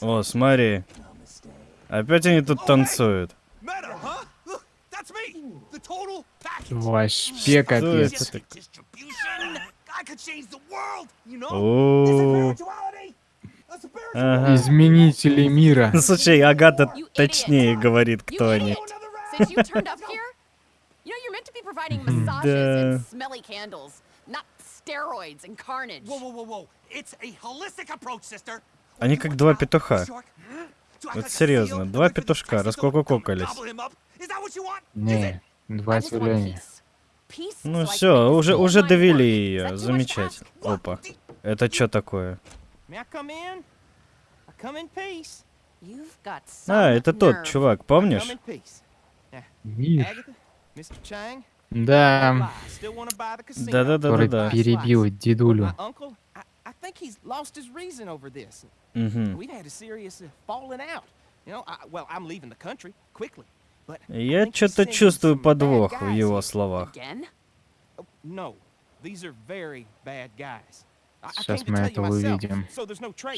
О, смотри. Опять они тут танцуют. Вообще капец. ага. Изменители мира. Ну, Слушай, Агата точнее говорит, кто они. Да. Steroids and carnage. Whoa, whoa, whoa, whoa! It's a holistic approach, sister. Они как два петуха. Вот серьезно, два петушка раскокококались. Не, два. Peace Ну все, уже уже довели ее. Замечательно. Опа. Это что такое? А, это тот чувак, помнишь? come Да, casino. который Да-да-да-да-да. перебил дедулю. uh, I Я что-то чувствую подвох в его словах. Oh, Сейчас мы это увидим.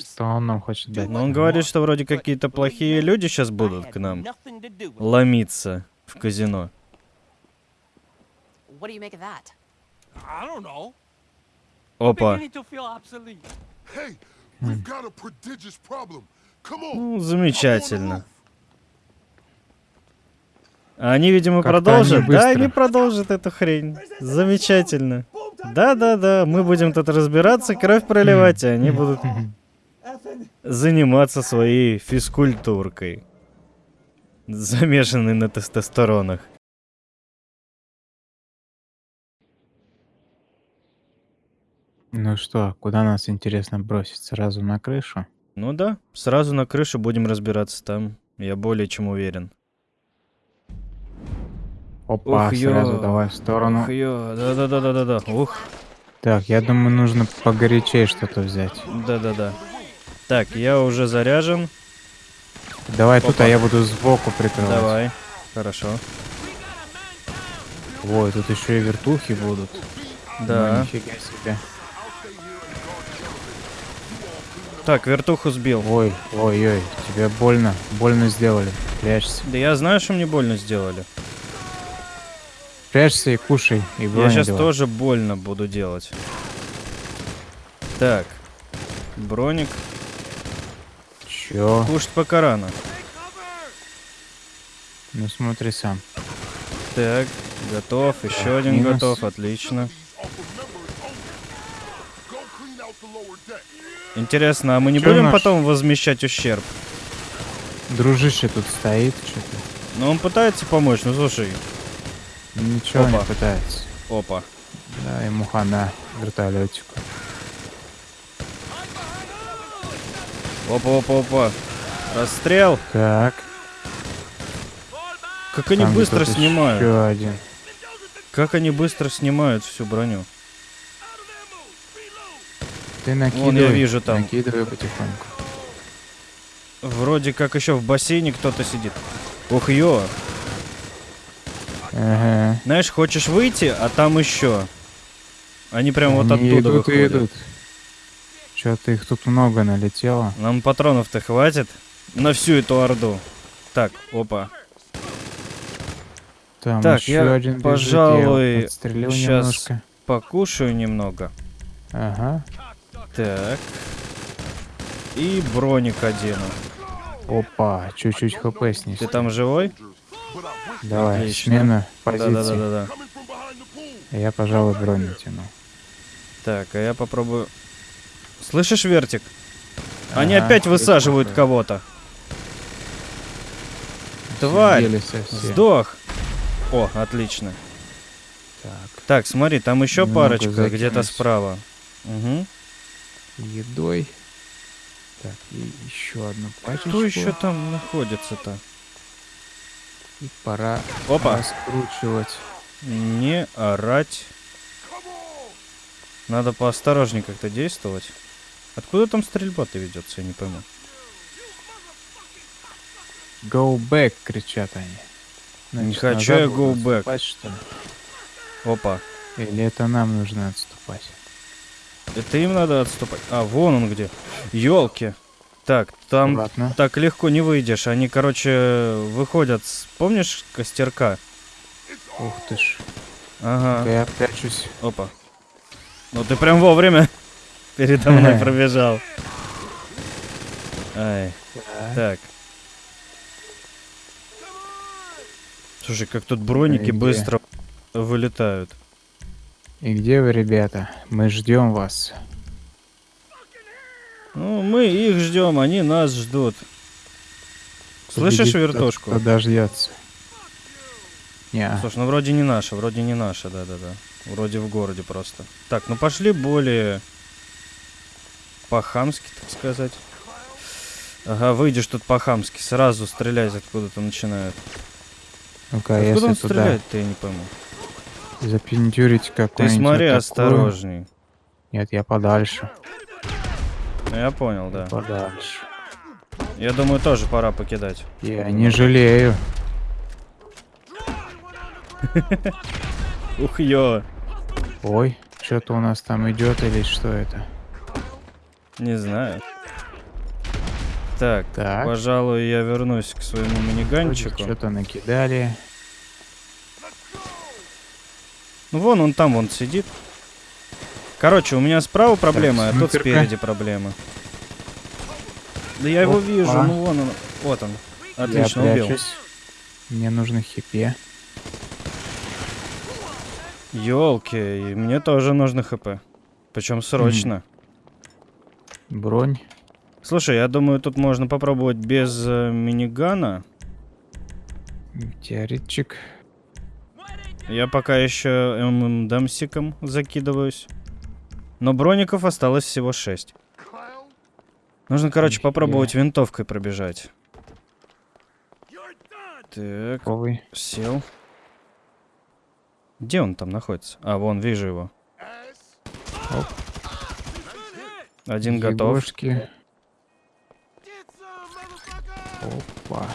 Что он нам хочет дать? Но он говорит, что вроде какие-то плохие люди сейчас будут к нам ломиться в казино. What do you make of that? I don't know. Опа. Hey, we've got a prodigious problem. Come on. Ну, замечательно. Они, видимо, Как-то они продолжат. Да, они продолжат эту хрень. Замечательно. Да-да-да, мы будем тут разбираться, кровь проливать, а они будут заниматься своей физкультуркой. Замешанный на тестостеронах. Ну что, куда нас интересно бросить? Сразу на крышу? Ну да, сразу на крышу будем разбираться там. Я более чем уверен. Опа, Ух, сразу ё. давай в сторону. Ух, ё, да-да-да-да-да-да. Ух, Так, я думаю, нужно погорячее что-то взять. да-да-да. Так, я уже заряжен. Давай тут, Опа. а я буду сбоку прикрывать. Давай. Хорошо. Ой, тут еще и вертухи будут. Ну, Да. нифига себе. Так, вертуху сбил. Ой, ой, ой, тебе больно, больно сделали. Прячься. Да я знаю, что мне больно сделали. Прячься и кушай, и Я сейчас делай. тоже больно буду делать. Так. Броник. Чё? Кушать пока рано. Ну смотри сам. Так, готов. Еще один минус. готов. Отлично. Интересно, а мы не Чё будем наш? потом возмещать ущерб? Дружище тут стоит, что-то. Ну, он пытается помочь. Ну, слушай. Ничего не Опа. пытается. Опа. Да, ему хана вертолетику. Опа, опа, опа. Расстрел. Так, Как они там быстро снимают. Еще один. Как они быстро снимают всю броню. Ты накидывай. я вижу там. Накидывай потихоньку. Вроде как еще в бассейне кто-то сидит. Ух, ё. Ага. Знаешь, хочешь выйти, а там еще. Они прям вот Они оттуда идут выходят. идут. Что-то их тут много налетело. Нам патронов-то хватит на всю эту орду. Так, опа. Там Так, еще я, один пожалуй, щас- немножко. Покушаю немного. Ага. Так. И броник одену. Опа, чуть-чуть хп снизь. Ты там живой? Давай, Отлично. смена позиции. Behind the pool. Я, пожалуй, броню тяну. Так, а я попробую... Слышишь, Вертик? Они Ага, опять высаживают кого-то. Тварь! Сдох! О, отлично. Так, Так, смотри, там еще парочка где-то справа. Угу. Едой. Так, и еще одну пачечку. Кто еще там находится-то? И пора Опа! раскручивать. Не орать. Надо поосторожнее как-то действовать. Откуда там стрельба-то ведется, я не пойму. Go back, кричат они. Не Значит, хочу назад я go back. отступать, что ли? Опа. Или это нам нужно отступать? Это им надо отступать. А, вон он где. Елки. Так, там Аккуратно. так легко не выйдешь. Они, короче, выходят с... Помнишь костерка? Ух ты ж. Ага. Я прячусь. Опа. Ну ты прям вовремя передо мной пробежал. Ай. Так. Слушай, как тут броники быстро вылетают. И где вы, ребята? Мы ждем вас. Ну, мы их ждем, они нас ждут. Слышишь Победит тот, вертушку? Кто дождется. Не, Слушай, ну вроде не наша, вроде не наша, да-да-да. Вроде в городе просто. Так, ну пошли более по-хамски, так сказать. Ага, выйдешь тут по-хамски, сразу стрелять откуда-то начинают. ну-ка, Откуда если он туда стреляет-то, я не пойму. Запинтюрить Ты какой-нибудь смотри атакую- осторожней. Нет, я подальше. Ну, Я понял, да. Подальше. Я думаю, тоже пора покидать. Я не жалею. Ух, ё. Ой, что-то у нас там идет или что это? Не знаю. Так, Так. пожалуй, я вернусь к своему миниганчику. Что-то накидали. Ну вон он там, вон сидит. Короче, у меня справа проблема, а тут снайперка. спереди проблема. Да я его Опа. вижу, ну вон он. Вот он. Отлично, я убил. прячусь. Мне нужно хипе. Ёлки, мне тоже нужно хп. Причем срочно. Бронь. Слушай, я думаю, тут можно попробовать без э, минигана. Теоретчик. Я пока еще ММДМсиком закидываюсь. Но броников осталось всего 6. Нужно, короче, попробовать винтовкой пробежать. Так, Какой? сел. Где он там находится? А, вон, вижу его. Один готов. Егошки. Опа.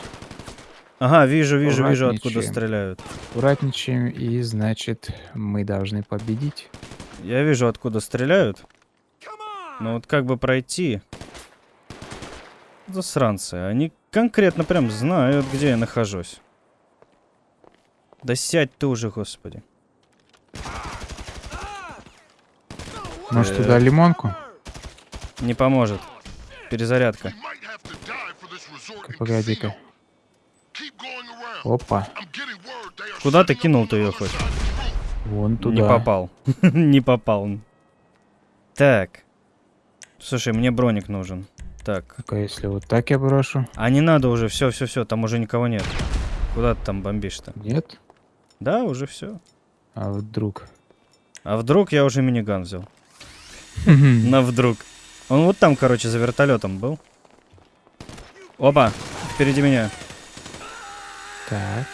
Ага, вижу, вижу, вижу, откуда стреляют. Аккуратничаем, и значит, мы должны победить. Я вижу, откуда стреляют. Но вот как бы пройти... Засранцы, они конкретно прям знают, где я нахожусь. Да сядь ты уже, господи. Может, Так. туда лимонку? Не поможет. Перезарядка. Might Опа. Куда ты кинул-то ее хоть? Вон туда. Не попал. Не попал. Так. Слушай, мне броник нужен. Так. Ну-ка, если вот так я брошу. А не надо уже, все, все, все, там уже никого нет. Куда ты там бомбишь-то? Нет? Да, уже все. А вдруг? А вдруг я уже миниган взял? На вдруг. Он вот там, короче, за вертолетом был. Опа, впереди меня. Так.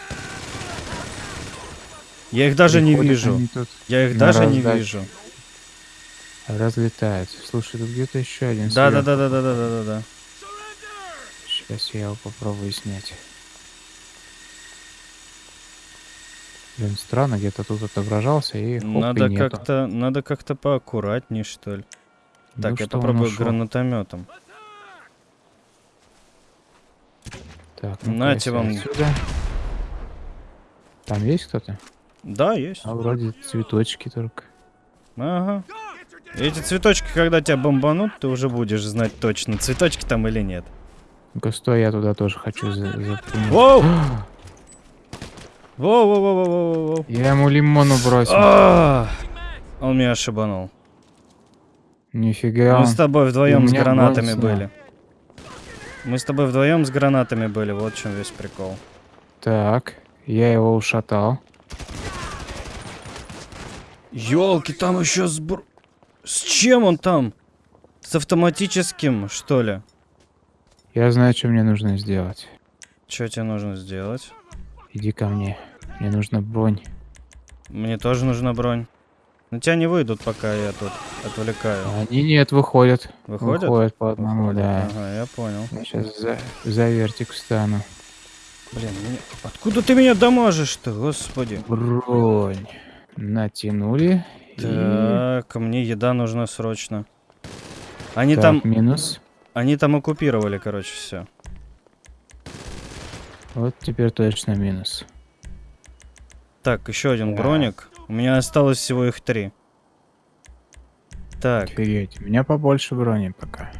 Я их даже не приходят вижу. они тут, Я их даже не раздачу. вижу. разлетаются. Слушай, тут где-то еще один. Да, да, да, да, да, да, да, да, да. Сейчас я его попробую снять. Блин, странно, где-то тут отображался и хоп, Надо как-то, надо как-то поаккуратней, что ли. Ну Так, я что, он попробую гранатометом. Так, ну Нате вам. Отсюда. Там есть кто-то? Да, есть. А вроде цветочки только. Ага. Эти цветочки, когда тебя бомбанут, ты уже будешь знать точно, цветочки там или нет. Ну-ка, стой, я туда тоже хочу за запрыгнуть. Воу! Воу, воу, воу, воу, воу. Я ему лимону бросил. А! Он меня ошибанул. Нифига. Мы с тобой вдвоем с гранатами бонусно. были. Мы с тобой вдвоем с гранатами были, вот в чем весь прикол. Так, я его ушатал. Ёлки, там еще сбр... С чем он там? С автоматическим, что ли? Я знаю, что мне нужно сделать. Что тебе нужно сделать? Иди ко мне. Мне нужна бронь. Мне тоже нужна бронь. На тебя не выйдут, пока я тут отвлекаю. Они нет, выходят. Выходят? Выходят по одному, Выходят. да. Ага, я понял. Я сейчас за, за вертик встану. Блин, меня- откуда ты меня дамажишь-то, господи? Бронь. Натянули. Так, мне еда нужна срочно. Они Так, там, минус. они там оккупировали, короче, все. Вот теперь точно минус. Так, еще один Так. броник. У меня осталось всего их три. Так, Офигеть, у меня побольше брони пока.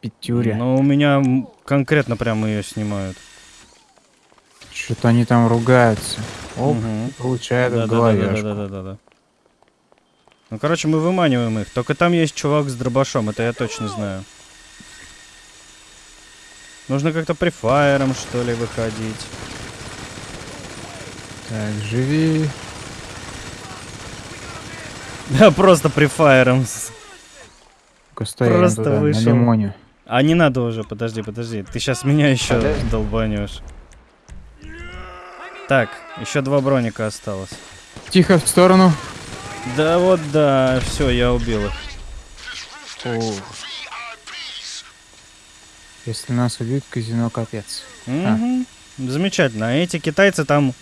Пятюря. ну у меня конкретно прямо ее снимают. Что-то они там ругаются. Оп, Мгм. получает в Да, да, да, да, да, да, да, да. Ну, короче, мы выманиваем их. Только там есть чувак с дробашом, это я точно знаю. Нужно как-то префайером, что ли, выходить. Так, живи. Да, просто я Просто туда, вышел. на лимоне. А не надо уже, подожди, подожди. Ты сейчас меня еще долбанешь. Так, еще два броника осталось. Тихо, в сторону. Да вот, да, все, я убил их. Если нас убьют, казино капец. Мгм. Замечательно. А эти китайцы там...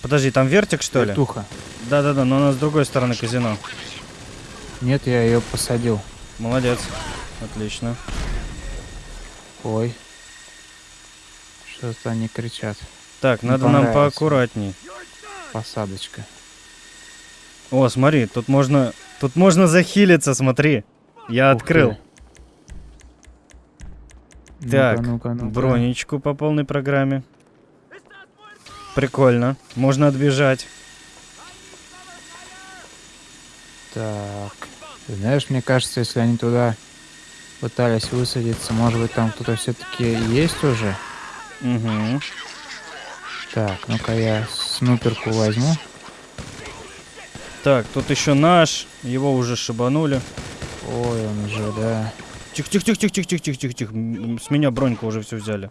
Подожди, там вертик, что ли? Вертуха. Да-да-да, но у нас с другой стороны казино. Нет, я ее посадил. Молодец. Отлично. Ой. Что-то они кричат. Так, Не надо нам поаккуратней. Посадочка. О, смотри, тут можно... Тут можно захилиться, смотри. Я Ух ты. открыл. Ну-ка, Так, ну-ка, ну-ка. бронечку по полной программе. Прикольно. Можно отбежать. Так. Ты знаешь, мне кажется, если они туда пытались высадиться, может быть, там кто-то все-таки есть уже? Угу. Так, ну-ка я снуперку возьму. Так, тут еще наш. Его уже шибанули. Ой, он уже, да. Тихо-тихо-тихо-тихо-тихо-тихо-тихо. С меня броньку уже все взяли.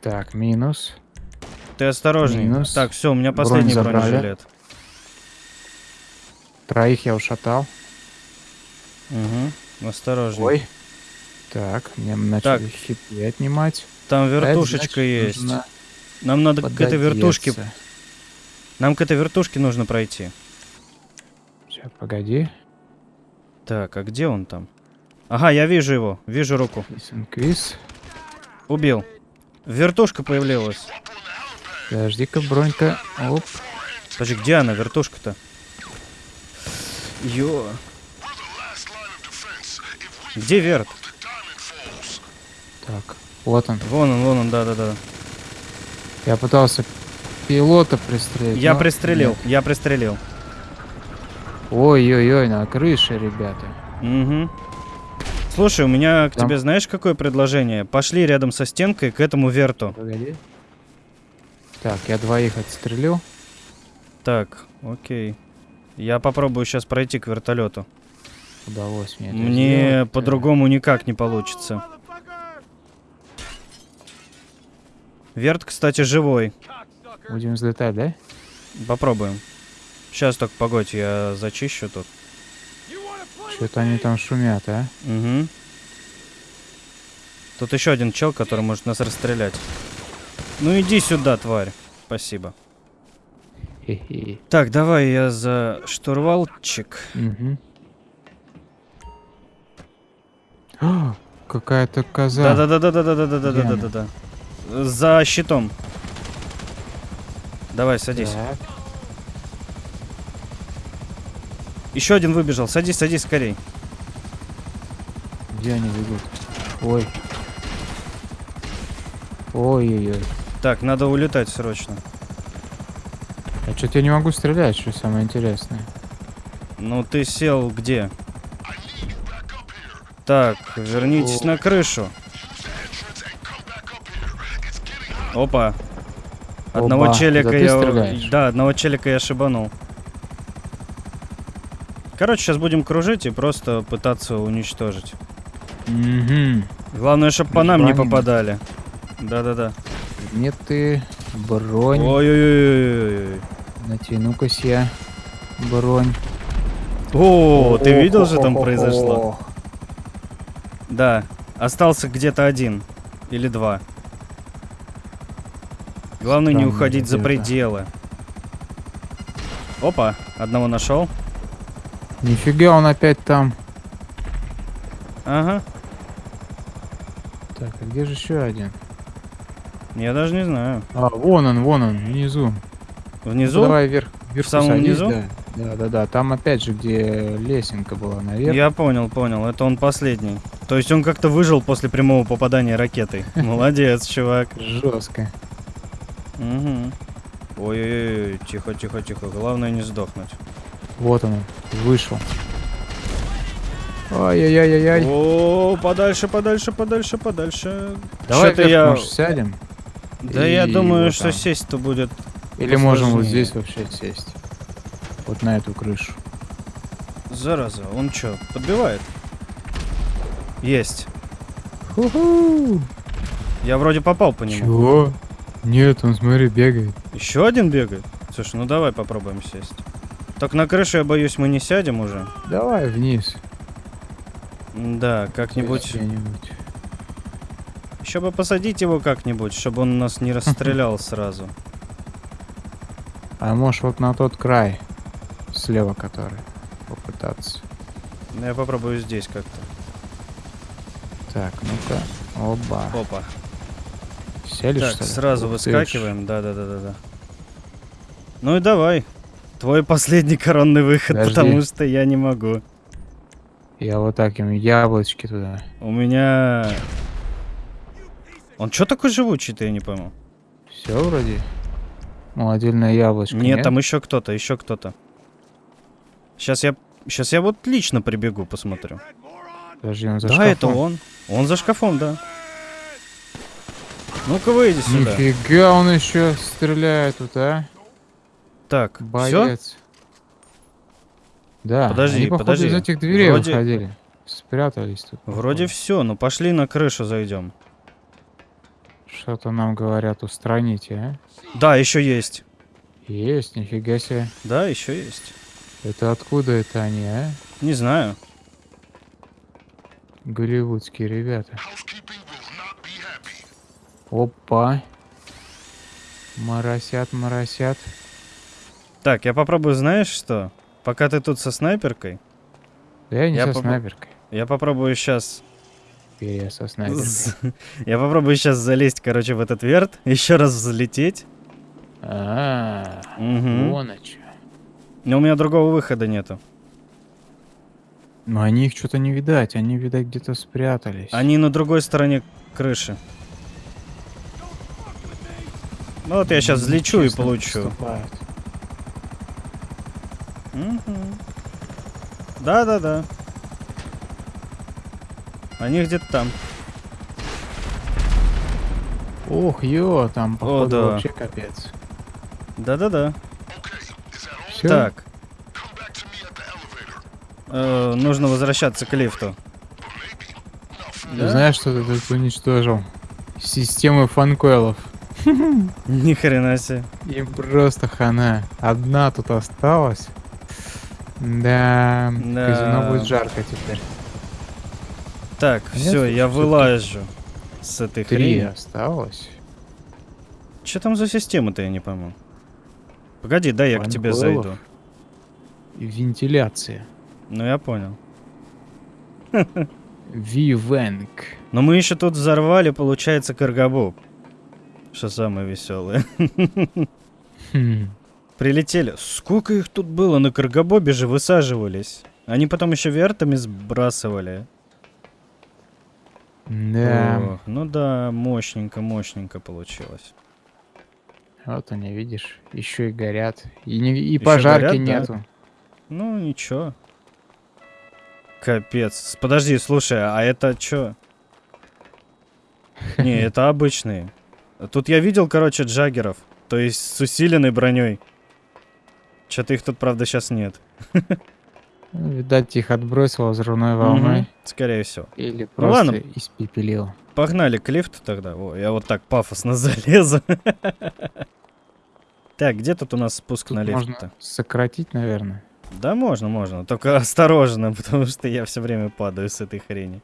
Так, минус. Ты осторожней. Минус. Так, все, у меня Бронь последний забрали. бронежилет. Троих я ушатал. Угу. Осторожней. Ой. Так, мне начали хипы отнимать. Там А вертушечка значит, есть. нужно Нам надо к этой вертушке. пододеться. Нам к этой вертушке нужно пройти. Сейчас, погоди. Так, а где он там? Ага, я вижу его. Вижу руку. Квиз. Убил. Вертушка появилась. Подожди-ка, бронька. Оп. Подожди, где она, вертушка-то? Ё. Где верт? Так, вот он. Вон он, вон он, да-да-да. Я пытался пилота пристрелить. Я но пристрелил, нет. я пристрелил. Ой-ой-ой, на крыше, ребята. Угу. Слушай, у меня к Там. тебе знаешь какое предложение? Пошли рядом со стенкой к этому верту. Погоди. Так, я двоих отстрелил. Так, окей. Я попробую сейчас пройти к вертолету. Удалось мне Мне по-другому никак не получится. Верт, кстати, живой. Будем взлетать, да? Попробуем. Сейчас только погодь, я зачищу тут. Что-то они там шумят, а? Угу. Тут еще один чел, который может нас расстрелять. Ну иди сюда, тварь. Спасибо. Так, давай я за штурвалчик. А, Какая-то коза. Да-да-да-да-да-да-да-да-да-да-да. За щитом. Давай, садись. Так, Еще один выбежал. Садись, садись скорей. Где они бегут? Ой. Ой-ой-ой. Так, надо улетать срочно. А что-то я не могу стрелять, что самое интересное. Ну ты сел где? Так, вернитесь О. на крышу. Опа. Одного Оба, челика я... стреляешь? Да, одного челика я шибанул. Короче, сейчас будем кружить и просто пытаться уничтожить. Угу. Главное, чтобы по нам не попадали. Да-да-да. Нет ты, бронь. Ой-ой-ой. Натяну-ка я бронь. О, ты видел, что там произошло? Да, остался где-то один или два. Главное не уходить за пределы. Опа, одного нашел. Нифига, он опять там. Ага. Так, а где же еще один? Я даже не знаю. А, вон он, вон он, внизу. Внизу? Ну, давай вверх, вверху самом садись, низу? Да. да, да, да. Там опять же, где лесенка была наверх. Я понял, понял. Это он последний. То есть он как-то выжил после прямого попадания ракетой. Молодец, чувак. Жестко. Угу. Ой-ой-ой, тихо, тихо, тихо. Главное не сдохнуть. Вот он, вышел. Ай-яй-яй-яй-яй. О, подальше, подальше, подальше, подальше. Давай вверх, я... может, сядем? Да я И думаю, вот что сесть-то будет... Или можем вот здесь вообще сесть. Вот на эту крышу. Зараза, он чё, подбивает? Есть. Ху-ху. Я вроде попал по нему. Чего? Нет, он, смотри, бегает. Еще один бегает? Слушай, ну давай попробуем сесть. Так на крышу, я боюсь, мы не сядем уже. Давай вниз. Да, как-нибудь... Еще бы посадить его как-нибудь, чтобы он нас не расстрелял сразу. А может вот на тот край. Слева который. Попытаться. Ну, Я попробую здесь как-то. Так, ну-ка. Оба. Опа. Сели, так, что ли? сразу Ух выскакиваем. Да-да-да-да-да. Ну и давай. Твой последний коронный выход, Подожди. потому что я не могу. Я вот так им яблочки туда. У меня... Он что такой живучий-то, я не пойму. Все вроде. Молодильное яблочко. Нет, там еще кто-то, еще кто-то. Сейчас я... Сейчас я вот лично прибегу, посмотрю. Подожди, он за да, это шкафом. он. Он за шкафом, да. Ну-ка выйди сюда. Нифига он еще стреляет тут, а? Так, все? Боец. Да, Подожди, они, походу, подожди. из этих дверей Вроде- выходили. Спрятались тут. Вроде все, ну пошли на крышу зайдем. Что-то нам говорят, устраните, а? Да, еще есть. Есть, нифига себе. Да, еще есть. Это откуда это они, а? Не знаю. Голливудские ребята. Опа. Моросят, моросят. Так, я попробую, знаешь что? Пока ты тут со снайперкой, Да я не Я со попро- снайперкой. я попробую сейчас... Я со снайперкой. Я попробую сейчас залезть, короче, в этот верт, еще раз взлететь. А, вон о чё. Но у меня другого выхода нету. Но они их что-то не видать, они, видать, где-то спрятались. Они на другой стороне крыши. Ну вот я сейчас взлечу и получу. Да-да-да. Они где-то там. Ох, ё, там, походу, да. вообще капец. Да-да-да. Так, elevator. э, нужно возвращаться к лифту. Ты знаешь, что ты тут уничтожил? Системы фанкойлов. Ни хрена себе. Им просто хана. Одна тут осталась. Да, Да. казино будет жарко теперь. Так, Нет, все, я всё-таки вылажу с этой Три хрени. осталось. Что там за система-то, я не пойму. Погоди, дай я к тебе Фанкойлов. зайду. Вентиляция. Ну, я понял. Вивенк. Но мы еще тут взорвали, получается, каргабу. Что самое веселое. Хм. Прилетели. Сколько их тут было? На каргабобе же высаживались. Они потом еще вертами сбрасывали. Да. Ох, ну да, мощненько, мощненько получилось. Вот они, видишь, еще и горят. И, не, и пожарки горят, да. нету. Ну, ничего. Капец. Подожди, слушай, а это чё? Не, это обычные. Тут я видел, короче, джаггеров. То есть с усиленной броней. Что-то их тут, правда, сейчас нет. Ну, Видать, их отбросило взрывной волной. Мгм, Скорее всего. Или Ну просто ладно. испепелил. Погнали к лифту тогда. О, я вот так пафосно залезу. Так, где тут у нас спуск Тут на можно лифт-то? сократить, наверное. Да можно, можно. Только осторожно, потому что я все время падаю с этой хрени.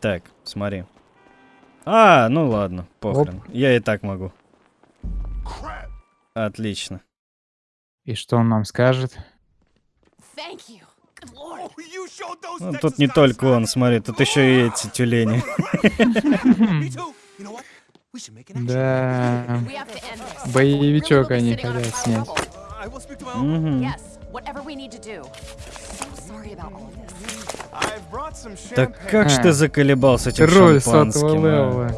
Так, смотри. А, ну ладно, похрен. Я и так могу. Отлично. И что он нам скажет? Oh, Ну, тут не только он, смотри, тут еще и эти тюлени. Да. Боевичок они хотят снять. rubble. Так как ж А. ты заколебался этим Руль шампанским, сотого а? левела.